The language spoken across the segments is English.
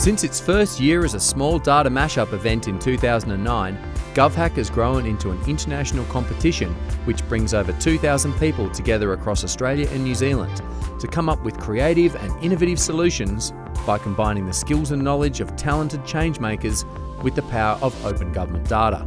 Since its first year as a small data mashup event in 2009, GovHack has grown into an international competition which brings over 2,000 people together across Australia and New Zealand to come up with creative and innovative solutions by combining the skills and knowledge of talented changemakers with the power of open government data.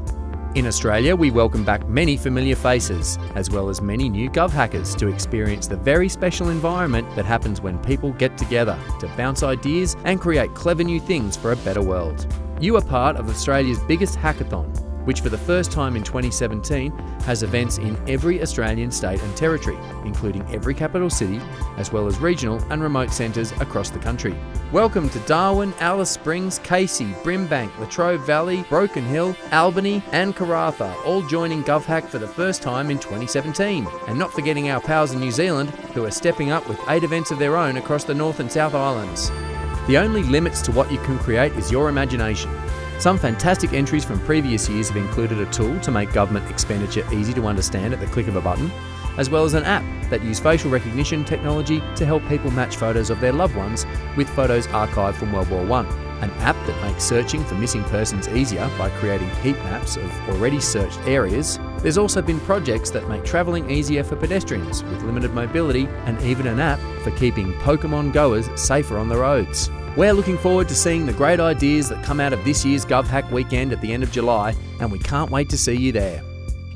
In Australia, we welcome back many familiar faces, as well as many new Gov hackers to experience the very special environment that happens when people get together to bounce ideas and create clever new things for a better world. You are part of Australia's biggest hackathon, which for the first time in 2017 has events in every Australian state and territory, including every capital city, as well as regional and remote centres across the country. Welcome to Darwin, Alice Springs, Casey, Brimbank, Latrobe Valley, Broken Hill, Albany and Karratha, all joining GovHack for the first time in 2017. And not forgetting our pals in New Zealand, who are stepping up with eight events of their own across the North and South Islands. The only limits to what you can create is your imagination. Some fantastic entries from previous years have included a tool to make government expenditure easy to understand at the click of a button, as well as an app that uses facial recognition technology to help people match photos of their loved ones with photos archived from World War I. An app that makes searching for missing persons easier by creating heat maps of already searched areas. There's also been projects that make travelling easier for pedestrians with limited mobility and even an app for keeping Pokemon goers safer on the roads. We're looking forward to seeing the great ideas that come out of this year's GovHack weekend at the end of July, and we can't wait to see you there.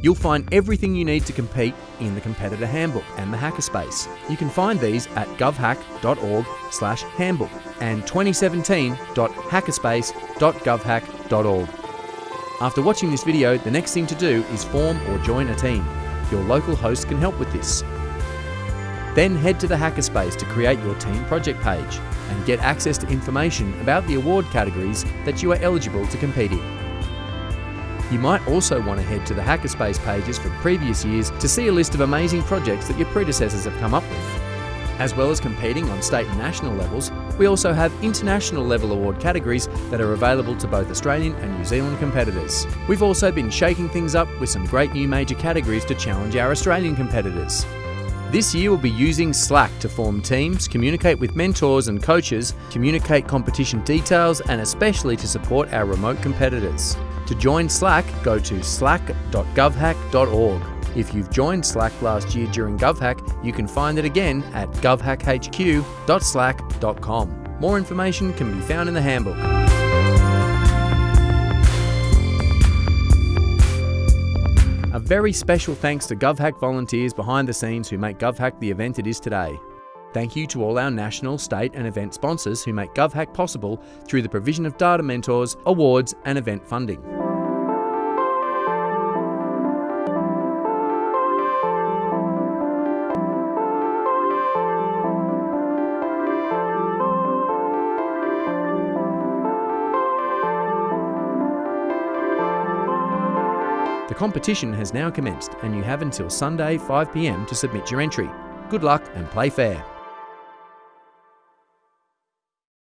You'll find everything you need to compete in the Competitor Handbook and the Hackerspace. You can find these at govhack.org slash handbook and 2017.hackerspace.govhack.org. After watching this video, the next thing to do is form or join a team. Your local host can help with this. Then head to the Hackerspace to create your team project page and get access to information about the award categories that you are eligible to compete in. You might also want to head to the Hackerspace pages for previous years to see a list of amazing projects that your predecessors have come up with. As well as competing on state and national levels, we also have international level award categories that are available to both Australian and New Zealand competitors. We've also been shaking things up with some great new major categories to challenge our Australian competitors. This year we'll be using Slack to form teams, communicate with mentors and coaches, communicate competition details, and especially to support our remote competitors. To join Slack, go to slack.govhack.org. If you've joined Slack last year during GovHack, you can find it again at govhackhq.slack.com. More information can be found in the handbook. A very special thanks to GovHack volunteers behind the scenes who make GovHack the event it is today. Thank you to all our national, state and event sponsors who make GovHack possible through the provision of data mentors, awards and event funding. Competition has now commenced and you have until Sunday 5pm to submit your entry. Good luck and play fair.